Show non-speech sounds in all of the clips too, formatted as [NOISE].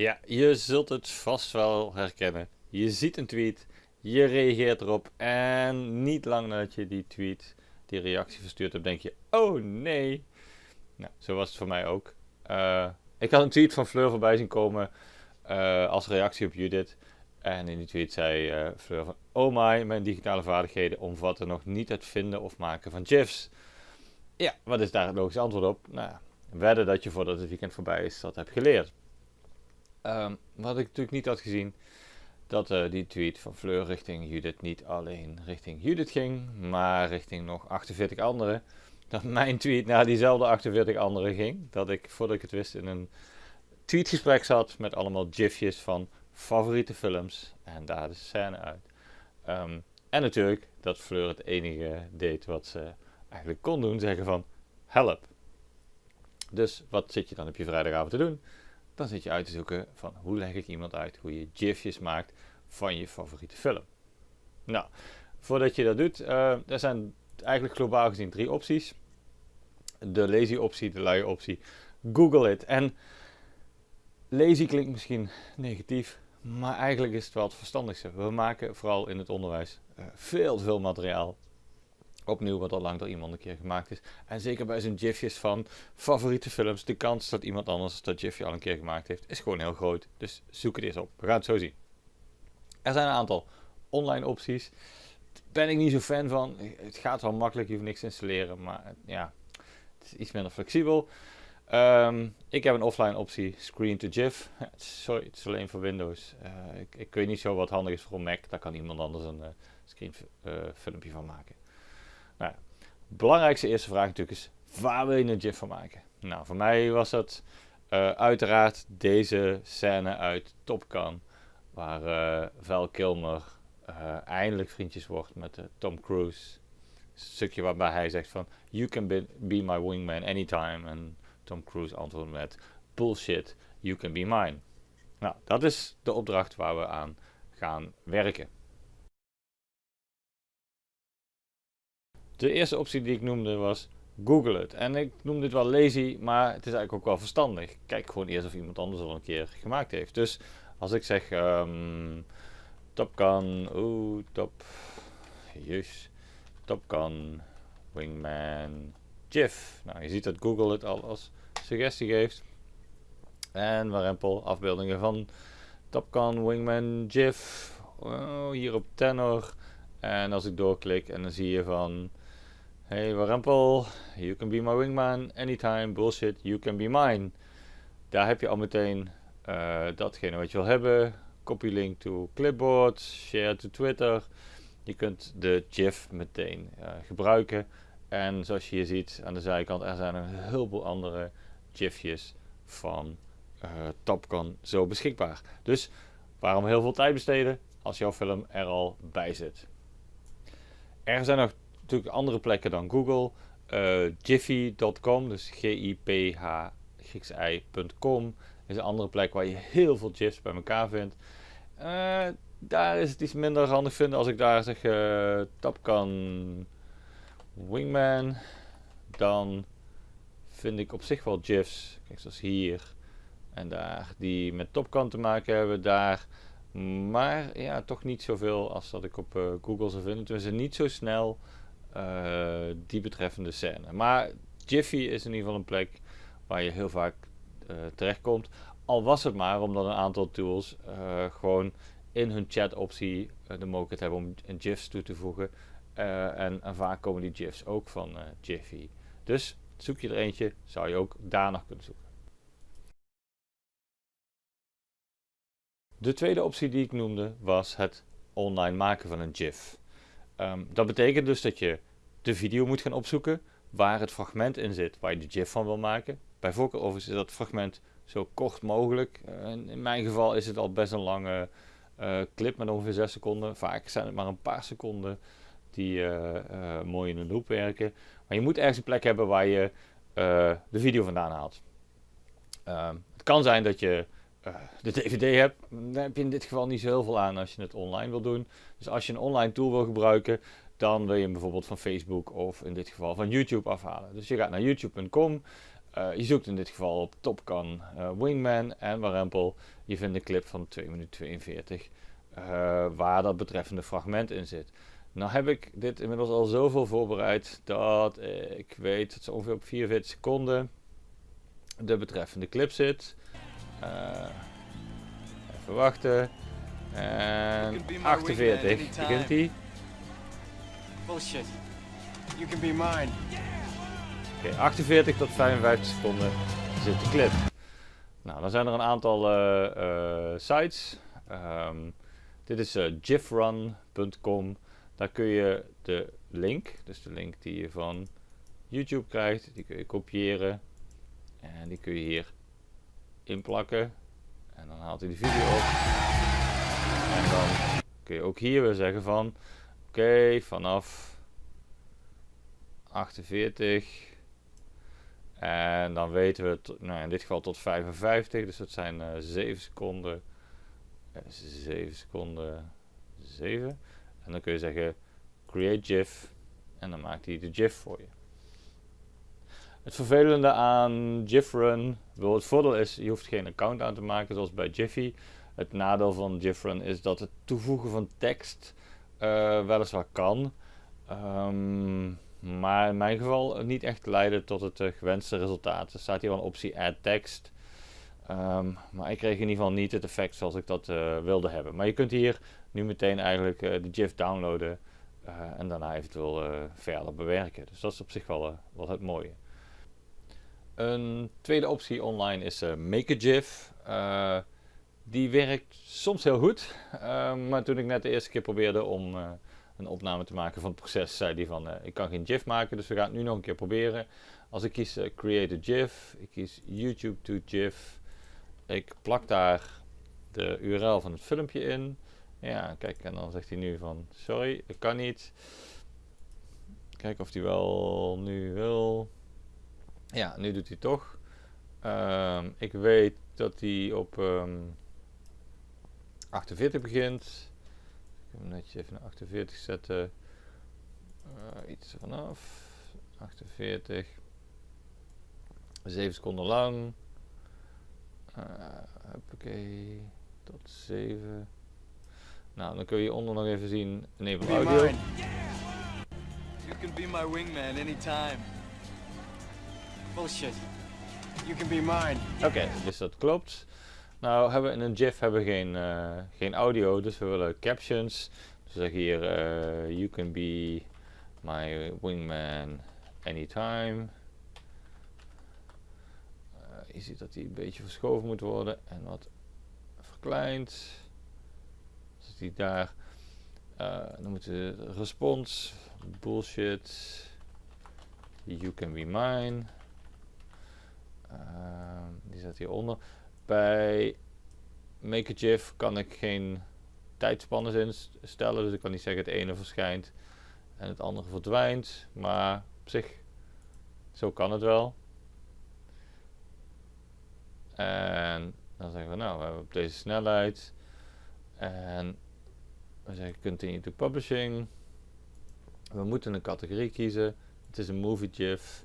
Ja, je zult het vast wel herkennen. Je ziet een tweet, je reageert erop en niet lang nadat je die tweet, die reactie verstuurd hebt, denk je, oh nee. Nou, zo was het voor mij ook. Uh, ik had een tweet van Fleur voorbij zien komen uh, als reactie op Judith. En in die tweet zei uh, Fleur van, oh my, mijn digitale vaardigheden omvatten nog niet het vinden of maken van GIFs. Ja, wat is daar het logische antwoord op? Nou, wedden dat je voordat het weekend voorbij is dat hebt geleerd. Um, wat ik natuurlijk niet had gezien, dat uh, die tweet van Fleur richting Judith niet alleen richting Judith ging, maar richting nog 48 anderen. Dat mijn tweet naar diezelfde 48 anderen ging. Dat ik, voordat ik het wist, in een tweetgesprek zat met allemaal gifjes van favoriete films. En daar de scène uit. Um, en natuurlijk dat Fleur het enige deed wat ze eigenlijk kon doen, zeggen van help. Dus wat zit je dan op je vrijdagavond te doen? Dan zit je uit te zoeken van hoe leg ik iemand uit hoe je gifjes maakt van je favoriete film. Nou, voordat je dat doet, uh, er zijn eigenlijk globaal gezien drie opties. De lazy optie, de luie optie, Google it. En lazy klinkt misschien negatief, maar eigenlijk is het wel het verstandigste. We maken vooral in het onderwijs uh, veel veel materiaal Opnieuw wat al lang door iemand een keer gemaakt is. En zeker bij zo'n gifjes van favoriete films. De kans dat iemand anders dat gifje al een keer gemaakt heeft is gewoon heel groot. Dus zoek het eens op. We gaan het zo zien. Er zijn een aantal online opties. Daar ben ik niet zo fan van. Het gaat wel makkelijk. Je hoeft niks te installeren. Maar ja, het is iets minder flexibel. Um, ik heb een offline optie, Screen to GIF. [LAUGHS] Sorry, het is alleen voor Windows. Uh, ik, ik, weet niet zo wat handig is voor een Mac. Daar kan iemand anders een uh, screen uh, filmpje van maken. Nou, de belangrijkste eerste vraag natuurlijk is, waar wil je een GIF van maken? Nou, voor mij was dat uh, uiteraard deze scène uit Top Gun, waar uh, Val Kilmer uh, eindelijk vriendjes wordt met Tom Cruise. Een stukje waarbij hij zegt van, you can be, be my wingman anytime. En Tom Cruise antwoordt met, bullshit, you can be mine. Nou, dat is de opdracht waar we aan gaan werken. De eerste optie die ik noemde was Google het. En ik noem dit wel lazy, maar het is eigenlijk ook wel verstandig. Kijk gewoon eerst of iemand anders al een keer gemaakt heeft. Dus als ik zeg um, Top Gun, top, juist, Top Gun, Wingman, GIF. Nou, je ziet dat Google het al als suggestie geeft. En warempel afbeeldingen van Top Gun, Wingman, GIF. Oh, hier op tenor. En als ik doorklik en dan zie je van Hey Warempel, you can be my wingman anytime, bullshit, you can be mine. Daar heb je al meteen uh, datgene wat je wil hebben. Copy link to clipboard, share to Twitter. Je kunt de GIF meteen uh, gebruiken. En zoals je hier ziet aan de zijkant, er zijn een heleboel andere GIFjes van uh, Top Gun zo beschikbaar. Dus waarom heel veel tijd besteden als jouw film er al bij zit? Er zijn nog natuurlijk andere plekken dan Google. Uh, Jiffy.com, dus G-I-P-H-I.com is een andere plek waar je heel veel GIFs bij elkaar vindt. Uh, daar is het iets minder handig vinden als ik daar zeg uh, Tapkan Wingman. Dan vind ik op zich wel GIFs, kijk zoals hier en daar, die met Topcan te maken hebben daar. Maar ja, toch niet zoveel als dat ik op Google zou vinden. Tenminste niet zo snel die betreffende scène. Maar Jiffy is in ieder geval een plek waar je heel vaak uh, terechtkomt. Al was het maar omdat een aantal tools uh, gewoon in hun chat optie de mogelijkheid hebben om een GIFs toe te voegen. En, en, vaak komen die GIFs ook van Jiffy. Dus zoek je er eentje, zou je ook daar nog kunnen zoeken. De tweede optie die ik noemde was het online maken van een GIF. Um, dat betekent dus dat je de video moet gaan opzoeken waar het fragment in zit waar je de GIF van wil maken. Bij voorkeur is dat fragment zo kort mogelijk. Uh, in mijn geval is het al best een lange uh, clip met ongeveer 6 seconden. Vaak zijn het maar een paar seconden die uh, mooi in een loop werken. Maar je moet ergens een plek hebben waar je de video vandaan haalt. Ehm, het kan zijn dat je uh, de DVD hebt, dan heb je in dit geval niet zo heel veel aan als je het online wil doen. Dus als je een online tool wil gebruiken, dan wil je hem bijvoorbeeld van Facebook of in dit geval van YouTube afhalen. Dus je gaat naar youtube.com, Eh, je zoekt in dit geval op Top Gun uh, Wingman en Warempel. Je vindt een clip van 2 minuten 42 uh, waar dat betreffende fragment in zit. Nou heb ik dit inmiddels al zoveel voorbereid dat ik weet dat ze ongeveer op 44 seconden de betreffende clip zit. Even wachten. En 48 begint hij. Bullshit. You can be mine. Oké, 48 tot 55 seconden zit de clip. Nou, dan zijn er een aantal uh, uh, sites. Um, dit is uh, gifrun.com. Daar kun je de link, dus de link die je van YouTube krijgt, die kun je kopiëren. En die kun je hier inplakken. En dan haalt hij de video op. En dan kun je ook hier weer zeggen van, oké, vanaf 48 en dan weten we, nou in dit geval tot 55, dus dat zijn uh, 7 seconden. Uh, 7 seconden, 7. En dan kun je zeggen create GIF en dan maakt hij de GIF voor je. Het vervelende aan GIFrun, het voordeel is, je hoeft geen account aan te maken zoals bij Jiffy. Het nadeel van GIFrun is dat het toevoegen van tekst uh, weliswaar kan. Um, maar in mijn geval niet echt leiden tot het uh, gewenste resultaat. Er staat hier wel een optie add text. Um, maar ik kreeg in ieder geval niet het effect zoals ik dat uh, wilde hebben. Maar je kunt hier nu meteen eigenlijk de GIF downloaden en daarna eventueel verder bewerken. Dus dat is op zich wel, wel het mooie. Een tweede optie online is Make a GIF. die werkt soms heel goed, ehm, maar toen ik net de eerste keer probeerde om een opname te maken van het proces, zei hij van ik kan geen GIF maken, dus we gaan het nu nog een keer proberen. Als ik kies Create a GIF, ik kies YouTube to GIF, ik plak daar de URL van het filmpje in. Ja, kijk, en dan zegt hij nu van sorry, ik kan niet. Kijken of hij wel nu wil. Ja, nu doet hij toch. Um, ik weet dat hij op um, ehm, 48 begint. Ik hem netjes even naar 48 zetten. Uh, iets vanaf. 48. 7 seconden lang. Uh, hoppakee. Tot 7. Nou, dan kun je onder nog even zien enable audio. You can be my wingman anytime. Bullshit. You can be mine. Oké, dus dat klopt. Nou hebben we in een GIF hebben we geen, uh, geen audio, dus we willen captions. Dus zeg hier, uh, you can be my wingman anytime. Uh, je ziet dat die een beetje verschoven moet worden en wat verkleind. Zit die daar. dan moet de respons, bullshit, you can be mine. Die zit hieronder. Bij Make a GIF kan ik geen tijdspannen instellen. Dus ik kan niet zeggen het ene verschijnt en het andere verdwijnt. Maar op zich, zo kan het wel. En dan zeggen we nou, we hebben op deze snelheid. En we zeggen continue to publishing. We moeten een categorie kiezen. Het is een movie GIF.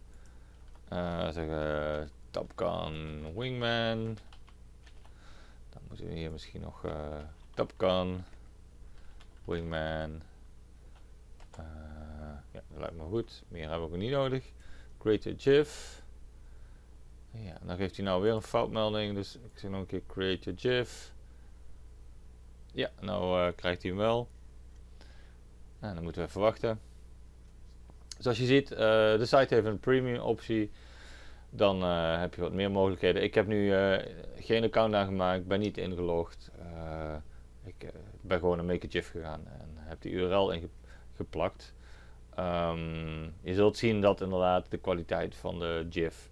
Uh, zeggen Top Gun Wingman moeten we hier misschien nog uh, Wingman. Uh, ja, dat lijkt me goed. Meer hebben we ook niet nodig. Create a GIF. Ja, dan geeft hij nou weer een foutmelding. Dus ik zeg nog een keer create a GIF. Ja, nou uh, krijgt hij hem wel. En dan moeten we even wachten. Zoals je ziet, de site heeft een premium optie dan uh, heb je wat meer mogelijkheden. Ik heb nu uh, geen account aangemaakt, ben niet ingelogd. Uh, ik ben gewoon naar GIF gegaan en heb die URL ingeplakt. Um, je zult zien dat inderdaad de kwaliteit van de GIF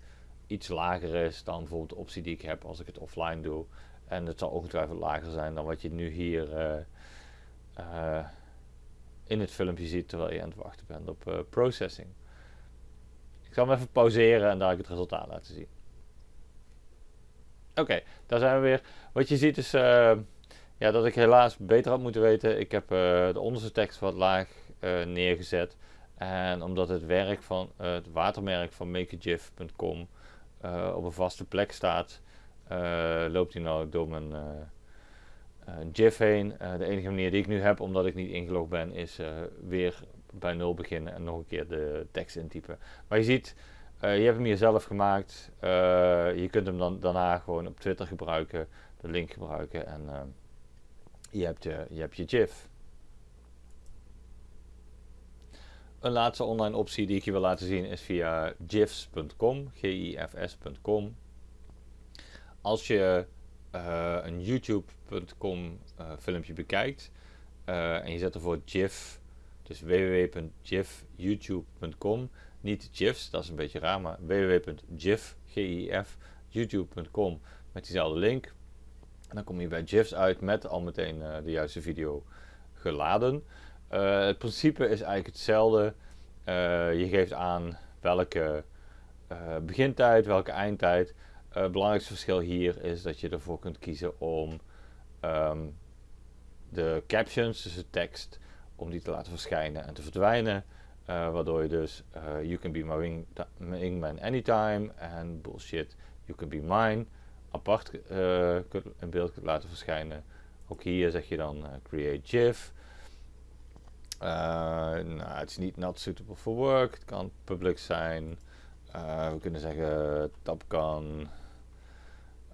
iets lager is dan bijvoorbeeld de optie die ik heb als ik het offline doe. En het zal ongetwijfeld lager zijn dan wat je nu hier in het filmpje ziet terwijl je aan het wachten bent op processing. Ik zal hem even pauzeren en daar het resultaat laten zien. Oké, daar zijn we weer. Wat je ziet is uh, ja, dat ik helaas beter had moeten weten. Ik heb uh, de onderste tekst wat laag uh, neergezet. En omdat het werk van het watermerk van makeagif.com op een vaste plek staat, loopt hij nou door mijn GIF heen. de enige manier die ik nu heb, omdat ik niet ingelogd ben, is weer bij nul beginnen en nog een keer de tekst intypen. Maar je ziet, je hebt hem hier zelf gemaakt. je kunt hem dan daarna gewoon op Twitter gebruiken, de link gebruiken en je, hebt je, je hebt je GIF. Een laatste online optie die ik je wil laten zien is via gifs.com, gifs.com. Als je een youtube.com eh, filmpje bekijkt en je zet ervoor gif, dus www.gifyoutube.com, niet gifs, dat is een beetje raar, maar www.gif, gif, youtube.com met diezelfde link. En dan kom je bij gifs uit met al meteen de juiste video geladen. Uh, het principe is eigenlijk hetzelfde. Uh, je geeft aan welke begintijd, welke eindtijd. het belangrijkste verschil hier is dat je ervoor kunt kiezen om um, de captions, dus de tekst, om die te laten verschijnen en te verdwijnen. waardoor je dus You can be my wing, wingman anytime en bullshit, You can be mine apart in beeld laten verschijnen. Ook hier zeg je dan create GIF. Uh, nou, het is niet not suitable for work. Het kan public zijn. Uh, we kunnen zeggen.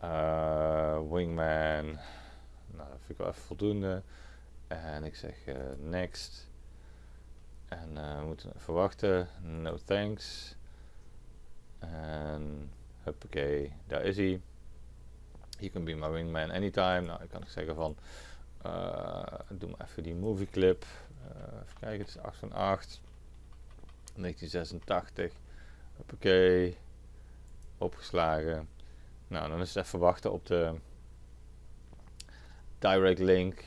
Uh, wingman. Nou, dat vind ik wel even voldoende. En ik zeg next. En we moeten even wachten. No thanks. En huppakee, daar is hij. You can be my wingman anytime. Nou, ik kan ik zeggen van, doe maar even die movie clip. Even kijken, het is 8 van 8. 1986. Oké. Opgeslagen. Nou, dan is het even wachten op de direct link.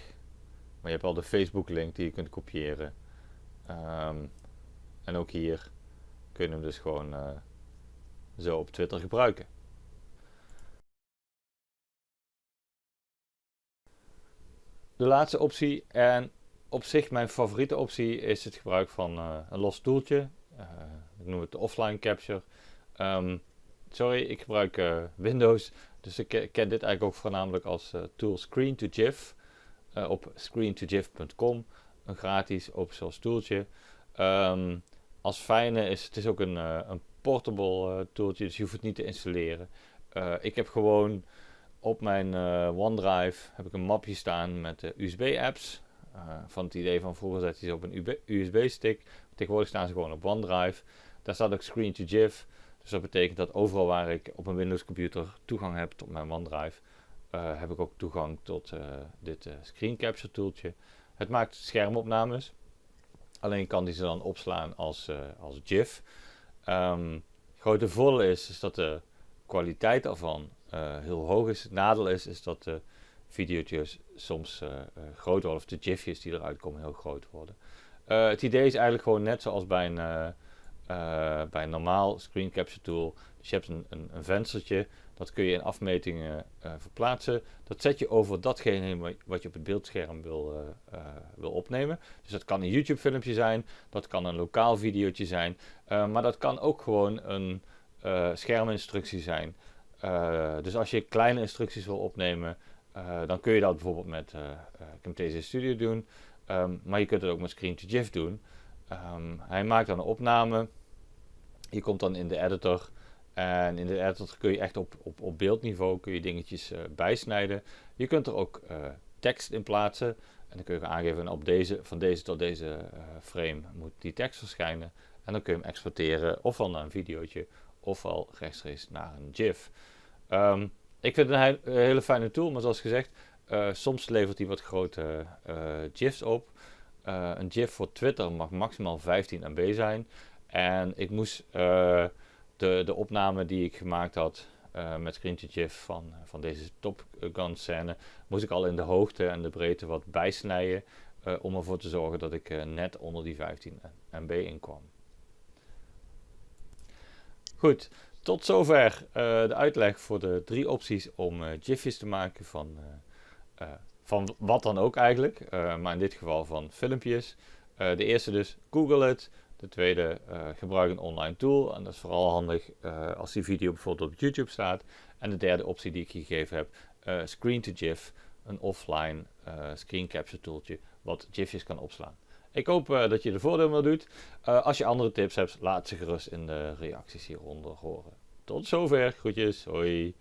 Maar je hebt al de Facebook link die je kunt kopiëren. Um, en ook hier kun je hem dus gewoon uh, zo op Twitter gebruiken. De laatste optie, en op zich mijn favoriete optie is het gebruik van uh, een los toeltje. Uh, ik noem het de offline capture. Um, sorry, ik gebruik Windows, dus ik ken dit eigenlijk ook voornamelijk als tool Screen to GIF op screen2gif.com. Een gratis open source tooltje. Um, als fijne is het is ook een, een portable tooltje, dus je hoeft het niet te installeren. ik heb gewoon op mijn OneDrive heb ik een mapje staan met USB apps. Eh, van het idee van vroeger zet je ze op een USB-stick. Tegenwoordig staan ze gewoon op OneDrive. Daar staat ook Screen to GIF. Dus dat betekent dat overal waar ik op een Windows computer toegang heb tot mijn OneDrive, uh, heb ik ook toegang tot uh, dit screen capture tooltje. Het maakt schermopnames. Alleen kan die ze dan opslaan als, als GIF. Um, grote voordeel is, is dat de kwaliteit ervan heel hoog is. Het nadeel is, is dat de video's soms groot worden, of de gifjes die eruit komen heel groot worden. Het idee is eigenlijk gewoon net zoals bij een, bij een normaal screen capture tool. Dus je hebt een, een, venstertje, dat kun je in afmetingen verplaatsen. Dat zet je over datgene wat je op het beeldscherm wil, wil opnemen. Dus dat kan een YouTube filmpje zijn, dat kan een lokaal videootje zijn, maar dat kan ook gewoon een scherminstructie zijn. dus als je kleine instructies wil opnemen, dan kun je dat bijvoorbeeld met Camtasia Studio doen. Um, maar je kunt het ook met Screen to GIF doen. Um, hij maakt dan een opname. Je komt dan in de editor. En in de editor kun je echt op, op, op beeldniveau kun je dingetjes uh, bijsnijden. Je kunt er ook tekst in plaatsen. En dan kun je aangeven op deze, van deze tot deze frame moet die tekst verschijnen. En dan kun je hem exporteren ofwel naar een videootje ofwel rechtstreeks naar een GIF. Um, ik vind het een, hele fijne tool, maar zoals gezegd, soms levert hij wat grote GIFs op. Een GIF voor Twitter mag maximaal 15 MB zijn. En ik moest de, de opname die ik gemaakt had met Screenshot GIF van, van deze Top Gun scène, moest ik al in de hoogte en de breedte wat bijsnijden. om ervoor te zorgen dat ik net onder die 15 MB inkwam. Goed, tot zover de uitleg voor de drie opties om GIFjes te maken van, van wat dan ook eigenlijk. maar in dit geval van filmpjes. de eerste dus, Google het. De tweede, uh, gebruik een online tool. En dat is vooral handig uh, als die video bijvoorbeeld op YouTube staat. En de derde optie die ik gegeven heb, uh, Screen to GIF. Een offline screen capture tooltje wat GIFjes kan opslaan. Ik hoop dat je er voordeel mee doet. als je andere tips hebt, laat ze gerust in de reacties hieronder horen. Tot zover. Groetjes. Hoi.